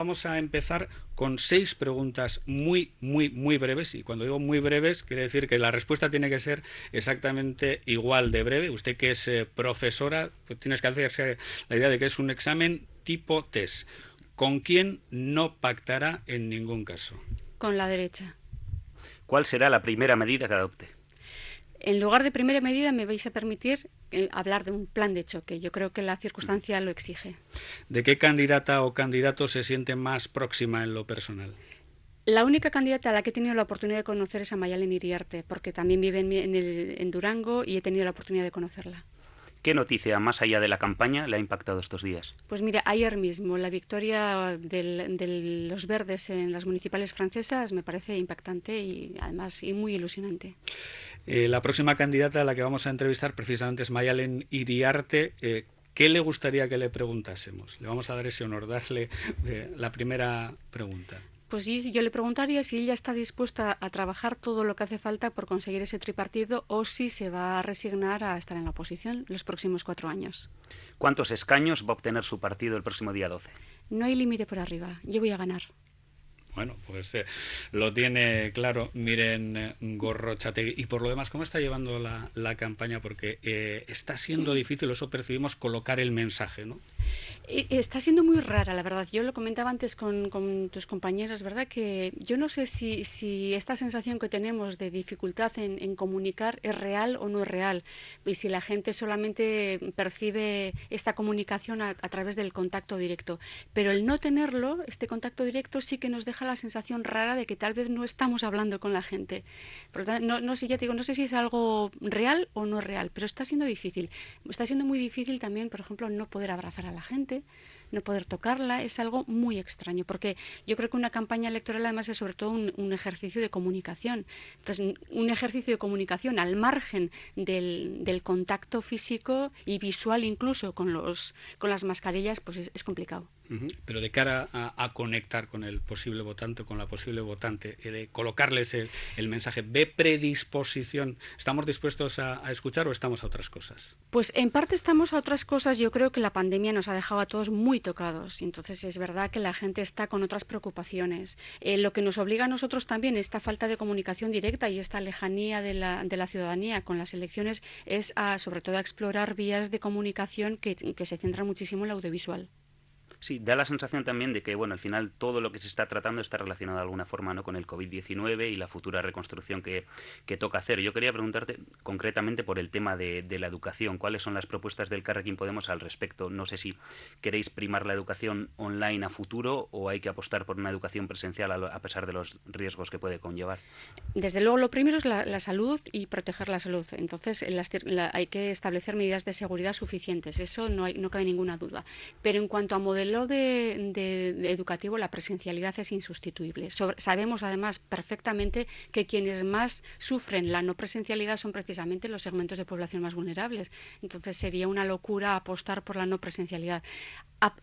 Vamos a empezar con seis preguntas muy, muy, muy breves. Y cuando digo muy breves, quiere decir que la respuesta tiene que ser exactamente igual de breve. Usted que es eh, profesora, pues tienes que hacerse la idea de que es un examen tipo test. ¿Con quién no pactará en ningún caso? Con la derecha. ¿Cuál será la primera medida que adopte? En lugar de primera medida me vais a permitir eh, hablar de un plan de choque. Yo creo que la circunstancia lo exige. ¿De qué candidata o candidato se siente más próxima en lo personal? La única candidata a la que he tenido la oportunidad de conocer es a Mayalen Iriarte, porque también vive en, en Durango y he tenido la oportunidad de conocerla. ¿Qué noticia, más allá de la campaña, le ha impactado estos días? Pues mira, ayer mismo la victoria de los verdes en las municipales francesas me parece impactante y además y muy ilusionante. Eh, la próxima candidata a la que vamos a entrevistar precisamente es Mayalen Iriarte. Eh, ¿Qué le gustaría que le preguntásemos? Le vamos a dar ese honor, darle eh, la primera pregunta. Pues sí, yo le preguntaría si ella está dispuesta a trabajar todo lo que hace falta por conseguir ese tripartido o si se va a resignar a estar en la oposición los próximos cuatro años. ¿Cuántos escaños va a obtener su partido el próximo día 12? No hay límite por arriba. Yo voy a ganar. Bueno, pues eh, lo tiene claro. Miren, eh, Gorrochategui. Y por lo demás, ¿cómo está llevando la, la campaña? Porque eh, está siendo difícil, eso percibimos, colocar el mensaje, ¿no? Está siendo muy rara, la verdad. Yo lo comentaba antes con, con tus compañeros, ¿verdad? Que yo no sé si, si esta sensación que tenemos de dificultad en, comunicar es real o no es real. Y si la gente solamente percibe esta comunicación a través del contacto directo. Pero el no tenerlo, este contacto directo, sí que nos deja la sensación rara de que tal vez no estamos hablando con la gente. Por lo tanto, no, no sé, ya te digo, no sé si es algo real o no real, pero está siendo difícil. Está siendo muy difícil también, por ejemplo, no poder abrazar a la gente, no poder tocarla, es algo muy extraño, porque yo creo que una campaña electoral además es sobre todo un, un ejercicio de comunicación. Entonces, un ejercicio de comunicación al margen del, del contacto físico y visual incluso con, los, con las mascarillas, pues es, es complicado. Pero de cara a, a, conectar con el posible votante, con la posible votante, eh, de colocarles el, el, mensaje, ¿ve predisposición? ¿Estamos dispuestos a, a, escuchar o estamos a otras cosas? Pues en parte estamos a otras cosas. Yo creo que la pandemia nos ha dejado a todos muy tocados. Y entonces es verdad que la gente está con otras preocupaciones. Eh, lo que nos obliga a nosotros también, esta falta de comunicación directa y esta lejanía de la, de la ciudadanía con las elecciones, es a, sobre todo a explorar vías de comunicación que, se centran muchísimo en el audiovisual. Sí, da la sensación también de que, bueno, al final todo lo que se está tratando está relacionado de alguna forma ¿no? con el COVID-19 y la futura reconstrucción que, que, toca hacer. Yo quería preguntarte concretamente por el tema de, de, la educación. ¿Cuáles son las propuestas del Carrequín Podemos al respecto? No sé si queréis primar la educación online a futuro o hay que apostar por una educación presencial a, pesar de los riesgos que puede conllevar. Desde luego, lo primero es la, salud y proteger la salud. Entonces, la, hay que establecer medidas de seguridad suficientes. Eso no, no cabe ninguna duda. Pero en cuanto a modelos modelo de, de, educativo la presencialidad es insustituible. Sabemos además perfectamente que quienes más sufren la no presencialidad son precisamente los segmentos de población más vulnerables. Entonces sería una locura apostar por la no presencialidad.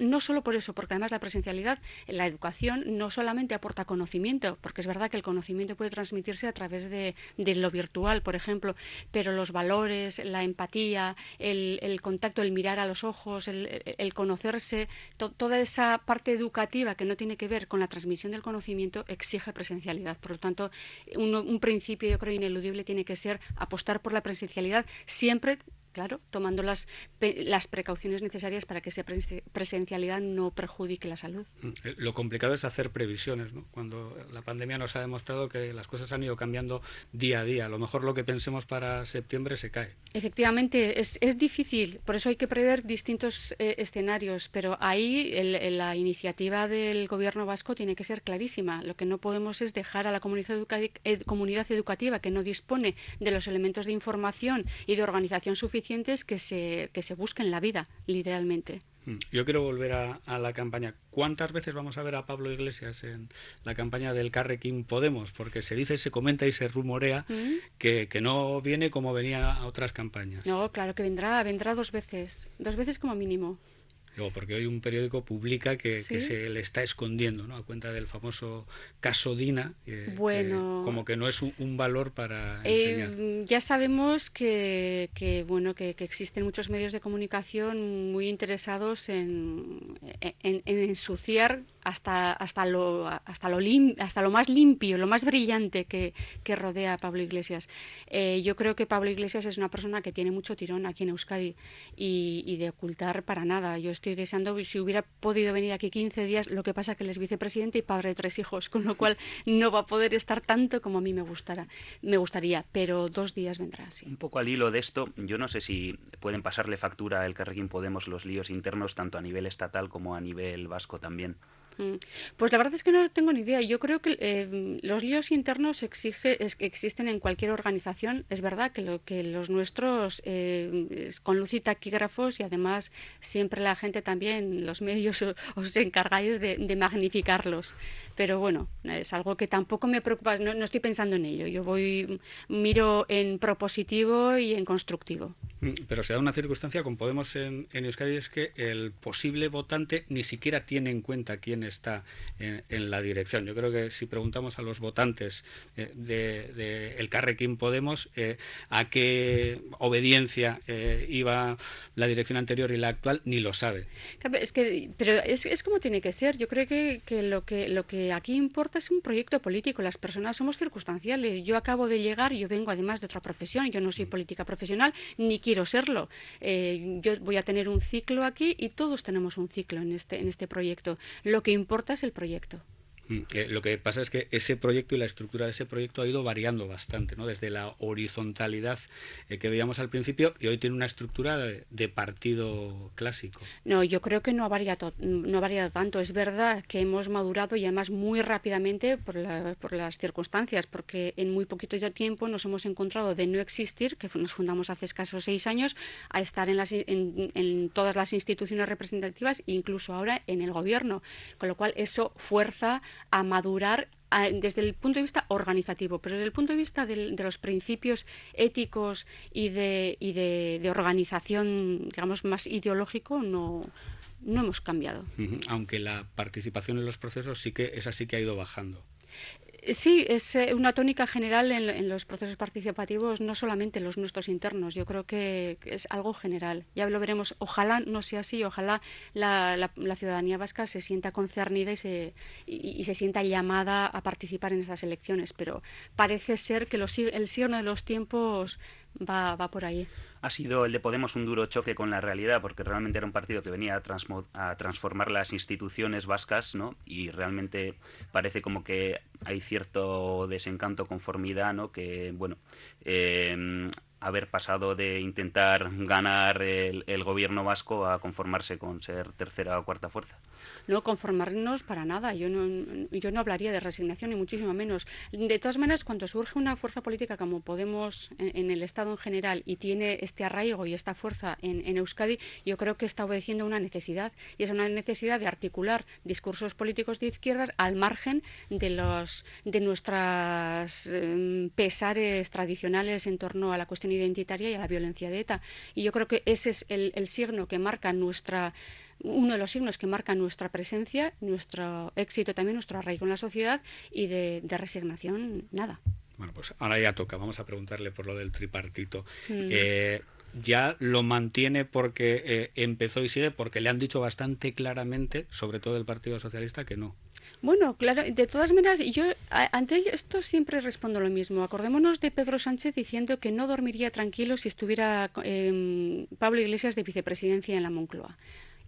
No solo por eso, porque además la presencialidad, la educación no solamente aporta conocimiento, porque es verdad que el conocimiento puede transmitirse a través de, lo virtual, por ejemplo, pero los valores, la empatía, el, contacto, el mirar a los ojos, el, el conocerse, to, toda esa parte educativa que no tiene que ver con la transmisión del conocimiento exige presencialidad. Por lo tanto, un, un principio, yo creo, ineludible tiene que ser apostar por la presencialidad siempre claro, tomando las, las precauciones necesarias para que esa presencialidad no perjudique la salud. Lo complicado es hacer previsiones, ¿no? Cuando la pandemia nos ha demostrado que las cosas han ido cambiando día a día. A lo mejor lo que pensemos para septiembre se cae. Efectivamente, es, es difícil, por eso hay que prever distintos eh, escenarios, pero ahí el, la iniciativa del gobierno vasco tiene que ser clarísima. Lo que no podemos es dejar a la comunidad, educa eh, comunidad educativa que no dispone de los elementos de información y de organización suficiente suficientes que se, que se busquen la vida, literalmente. Mm. Yo quiero volver a, a, la campaña. ¿Cuántas veces vamos a ver a Pablo Iglesias en la campaña del Carrequín Podemos? Porque se dice, se comenta y se rumorea ¿Mm? que, que, no viene como venía a otras campañas. No, claro que vendrá, vendrá dos veces, dos veces como mínimo. Digo, porque hoy un periódico publica que, ¿Sí? que, se le está escondiendo, ¿no? A cuenta del famoso caso Dina, eh, bueno, que como que no es un, un valor para enseñar. Eh, ya sabemos que, que bueno, que, que, existen muchos medios de comunicación muy interesados en, en, en ensuciar hasta, hasta, lo, hasta, lo, hasta lo más limpio, lo más brillante que, que rodea a Pablo Iglesias. Eh, yo creo que Pablo Iglesias es una persona que tiene mucho tirón aquí en Euskadi y, y, de ocultar para nada. Yo estoy deseando, si hubiera podido venir aquí 15 días, lo que pasa que él es vicepresidente y padre de tres hijos, con lo cual no va a poder estar tanto como a mí me, gustara, me gustaría, pero dos días vendrá, sí. Un poco al hilo de esto, yo no sé si pueden pasarle factura al Carrequín Podemos los líos internos tanto a nivel estatal como a nivel vasco también. Mm. Pues la verdad es que no tengo ni idea. Yo creo que eh, los líos internos exige, es, existen en cualquier organización. Es verdad que, lo, que los nuestros, eh, con luz y taquígrafos, y además siempre la gente también, los medios, os, encargáis de, magnificarlos. Pero bueno, es algo que tampoco me preocupa. No, no, estoy pensando en ello. Yo voy, miro en propositivo y en constructivo. Mm, pero se da una circunstancia con Podemos en, en Euskadi es que el posible votante ni siquiera tiene en cuenta quién está en, la dirección. Yo creo que si preguntamos a los votantes eh, de, el Carrequín Podemos eh, a qué obediencia eh, iba la dirección anterior y la actual, ni lo sabe. Es que, pero es, es como tiene que ser. Yo creo que, que, lo que lo que aquí importa es un proyecto político. Las personas somos circunstanciales. Yo acabo de llegar, yo vengo además de otra profesión. Yo no soy política profesional ni quiero serlo. yo voy a tener un ciclo aquí y todos tenemos un ciclo en este en este proyecto. Lo que importa es el proyecto. Mm, lo que pasa es que ese proyecto y la estructura de ese proyecto ha ido variando bastante, ¿no? desde la horizontalidad eh, que veíamos al principio y hoy tiene una estructura de, partido clásico. No, yo creo que no ha, variado, no ha variado tanto. Es verdad que hemos madurado y además muy rápidamente por, por las circunstancias, porque en muy poquito tiempo nos hemos encontrado de no existir, que nos fundamos hace escasos seis años, a estar en, las, en, en todas las instituciones representativas, incluso ahora en el gobierno, con lo cual eso fuerza a madurar desde el punto de vista organizativo, pero desde el punto de vista de, los principios éticos y, de, y de, organización, digamos, más ideológico, no, no hemos cambiado. Aunque la participación en los procesos sí que esa sí que ha ido bajando. Sí, es eh, una tónica general en, los procesos participativos, no solamente los nuestros internos. Yo creo que es algo general. Ya lo veremos. Ojalá no sea así. Ojalá la, ciudadanía vasca se sienta concernida y se, y, se sienta llamada a participar en esas elecciones. Pero parece ser que el signo de los tiempos va, va por ahí ha sido el de Podemos un duro choque con la realidad, porque realmente era un partido que venía a, a transformar las instituciones vascas, ¿no? Y realmente parece como que hay cierto desencanto, conformidad, ¿no? Que, bueno, eh, haber pasado de intentar ganar el, gobierno vasco a conformarse con ser tercera o cuarta fuerza. No conformarnos para nada. Yo no, yo no hablaría de resignación ni muchísimo menos. De todas maneras, cuando surge una fuerza política como Podemos en, el Estado en general y tiene este arraigo y esta fuerza en, Euskadi, yo creo que está obedeciendo una necesidad y es una necesidad de articular discursos políticos de izquierdas al margen de los de nuestras em, pesares tradicionales en torno a la cuestión identitaria y a la violencia de ETA. Y yo creo que ese es el, signo que marca nuestra uno de los signos que marca nuestra presencia, nuestro éxito también, nuestro arraigo en la sociedad y de, resignación, nada. Bueno, pues ahora ya toca, vamos a preguntarle por lo del tripartito. Mm. Eh, ya lo mantiene porque eh, empezó y sigue porque le han dicho bastante claramente, sobre todo el Partido Socialista, que no. Bueno, claro, de todas maneras, yo ante esto siempre respondo lo mismo. Acordémonos de Pedro Sánchez diciendo que no dormiría tranquilo si estuviera em, Pablo Iglesias de vicepresidencia en la Moncloa.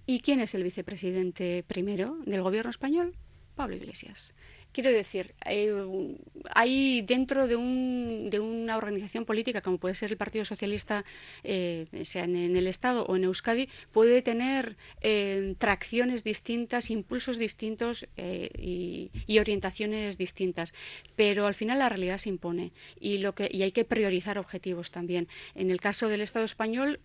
¿Y quién es el vicepresidente primero del gobierno español? Pablo Iglesias. Quiero decir, eh, hay dentro de, un, de, una organización política, como puede ser el Partido Socialista, eh, sea en, el Estado o en Euskadi, puede tener eh, tracciones distintas, impulsos distintos y, orientaciones distintas. Pero al final la realidad se impone y, lo que, y hay que priorizar objetivos también. En el caso del Estado español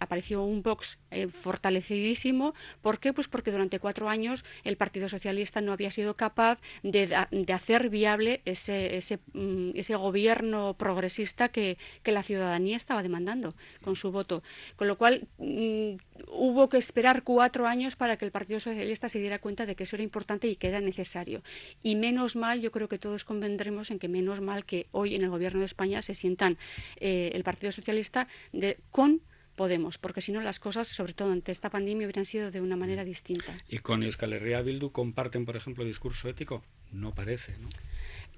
apareció un Vox fortalecidísimo. ¿Por qué? Pues porque durante cuatro años el Partido Socialista no había sido capaz de de, hacer viable ese, ese, mm, ese gobierno progresista que, que, la ciudadanía estaba demandando con su voto. Con lo cual mm, hubo que esperar cuatro años para que el Partido Socialista se diera cuenta de que eso era importante y que era necesario. Y menos mal, yo creo que todos convendremos en que menos mal que hoy en el gobierno de España se sientan eh, el Partido Socialista de, con Podemos, porque si no las cosas, sobre todo ante esta pandemia, hubieran sido de una manera distinta. ¿Y con Euskal Herria Bildu comparten, por ejemplo, discurso ético? No parece, ¿no?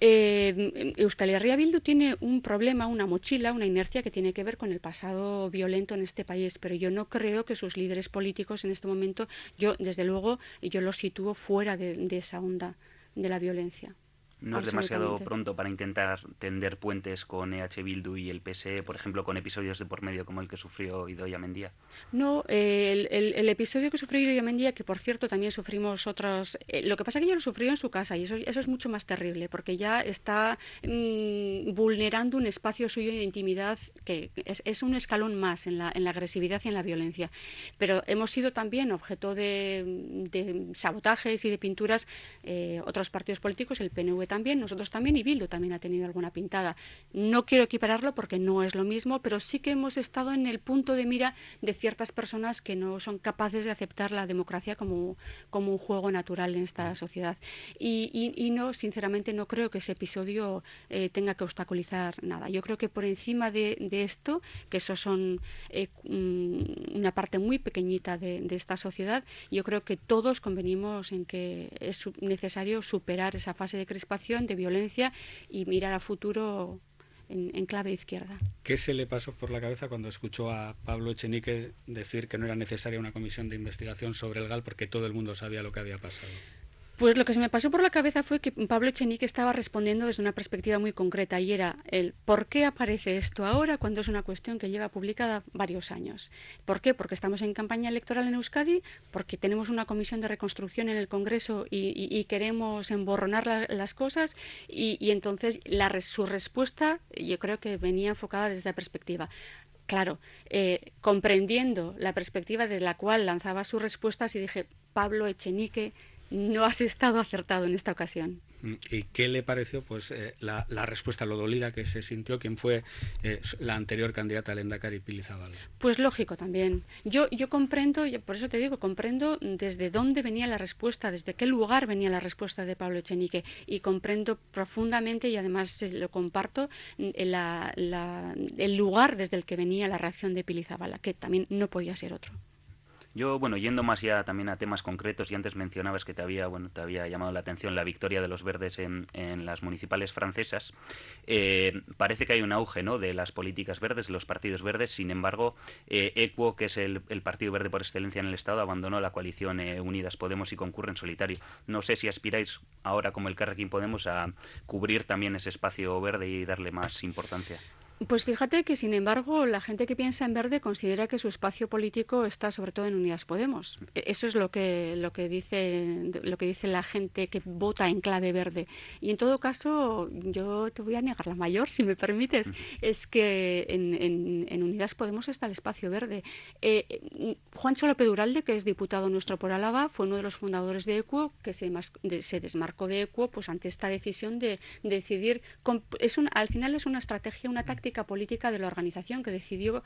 Eh, Euskal Herria Bildu tiene un problema, una mochila, una inercia que tiene que ver con el pasado violento en este país, pero yo no creo que sus líderes políticos en este momento, yo desde luego, yo los sitúo fuera de esa onda de la violencia. No es demasiado pronto para intentar tender puentes con EH Bildu y el PSE, por ejemplo, con episodios de por medio como el que sufrió Idoia Mendía. No, el, el, episodio que sufrió Idoia Mendía, que por cierto también sufrimos otros. Eh, lo que pasa es que ella lo sufrió en su casa y eso, eso es mucho más terrible, porque ya está mm, vulnerando un espacio suyo de intimidad que es, un escalón más en la, en la, agresividad y en la violencia. Pero hemos sido también objeto de, sabotajes y de pinturas eh, otros partidos políticos, el PNV también, nosotros también y Bildu también ha tenido alguna pintada. No quiero equipararlo porque no es lo mismo, pero sí que hemos estado en el punto de mira de ciertas personas que no son capaces de aceptar la democracia como, como un juego natural en esta sociedad. Y, no, sinceramente, no creo que ese episodio eh, tenga que obstaculizar nada. Yo creo que por encima de, esto, que eso son eh, mm, una parte muy pequeñita de, de esta sociedad, yo creo que todos convenimos en que es necesario superar esa fase de crispación de violencia y mirar a futuro en, clave izquierda. ¿Qué se le pasó por la cabeza cuando escuchó a Pablo Echenique decir que no era necesaria una comisión de investigación sobre el GAL porque todo el mundo sabía lo que había pasado? Pues lo que se me pasó por la cabeza fue que Pablo Echenique estaba respondiendo desde una perspectiva muy concreta y era el por qué aparece esto ahora cuando es una cuestión que lleva publicada varios años. ¿Por qué? Porque estamos en campaña electoral en Euskadi, porque tenemos una comisión de reconstrucción en el Congreso y, queremos emborronar las cosas y, entonces su respuesta yo creo que venía enfocada desde la perspectiva claro, eh, comprendiendo la perspectiva de la cual lanzaba sus respuestas y dije, Pablo Echenique no has estado acertado en esta ocasión. Mm, ¿Y qué le pareció pues eh, la, respuesta, lo dolida que se sintió quien fue eh, la anterior candidata al Endacari, Pili Pues lógico también. Yo, yo comprendo, por eso te digo, comprendo desde dónde venía la respuesta, desde qué lugar venía la respuesta de Pablo Echenique y comprendo profundamente y además lo comparto mm, el lugar desde el que venía la reacción de Pili que también no podía ser otro. Yo, bueno, yendo más ya también a temas concretos, y antes mencionabas que te había, bueno, te había llamado la atención la victoria de los verdes en, en las municipales francesas. Eh, parece que hay un auge ¿no? de las políticas verdes, de los partidos verdes. Sin embargo, eh, ECUO, que es el, partido verde por excelencia en el Estado, abandonó la coalición eh, Unidas Podemos y concurre en solitario. No sé si aspiráis ahora, como el Carrequín Podemos, a cubrir también ese espacio verde y darle más importancia. Pues fíjate que, sin embargo, la gente que piensa en verde considera que su espacio político está sobre todo en Unidas Podemos. E, eso es lo que, lo que, dice, lo que dice la gente que vota en clave verde. Y en todo caso, yo te voy a negar la mayor, si me permites, es que en, en, Unidas Podemos está el espacio verde. Eh, Juancho López Duralde, que es diputado nuestro por Álava, fue uno de los fundadores de ECUO, que se, se desmarcó de ECUO pues, ante esta decisión de, decidir. Es un, al final es una estrategia, una táctica política de la organización que decidió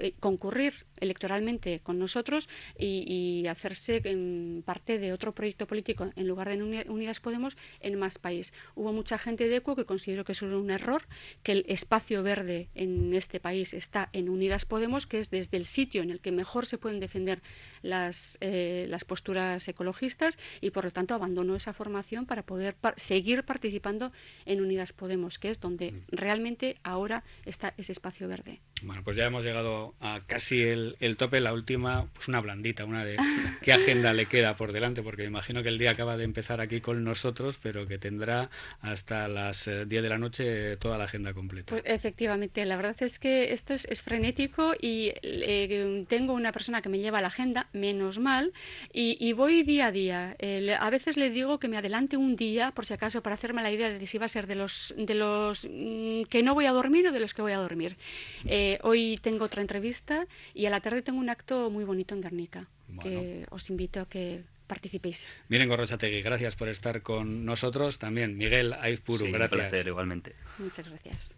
eh, concurrir electoralmente con nosotros y, hacerse en parte de otro proyecto político en lugar de Unidas Podemos en más país. Hubo mucha gente de ECO que consideró que eso era un error, que el espacio verde en este país está en Unidas Podemos, que es desde el sitio en el que mejor se pueden defender las, eh, las posturas ecologistas y por lo tanto abandonó esa formación para poder seguir participando en Unidas Podemos, que es donde mm. realmente ahora está ese espacio verde. Bueno, pues ya hemos llegado a casi el, tope. La última, pues una blandita, una de qué agenda le queda por delante, porque me imagino que el día acaba de empezar aquí con nosotros, pero que tendrá hasta las 10 eh, de la noche toda la agenda completa. Pues efectivamente, la verdad es que esto es, frenético y eh, tengo una persona que me lleva la agenda, menos mal, y, voy día a día. a veces le digo que me adelante un día, por si acaso, para hacerme la idea de si va a ser de los, de los mm, que no voy a dormir de los que voy a dormir. Eh, hoy tengo otra entrevista y a la tarde tengo un acto muy bonito en Guernica, que os invito a que participéis. Miren Gorrochategui, gracias por estar con nosotros. También Miguel Aizpuru, gracias. Un placer, igualmente. Muchas gracias.